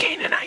Canaanite.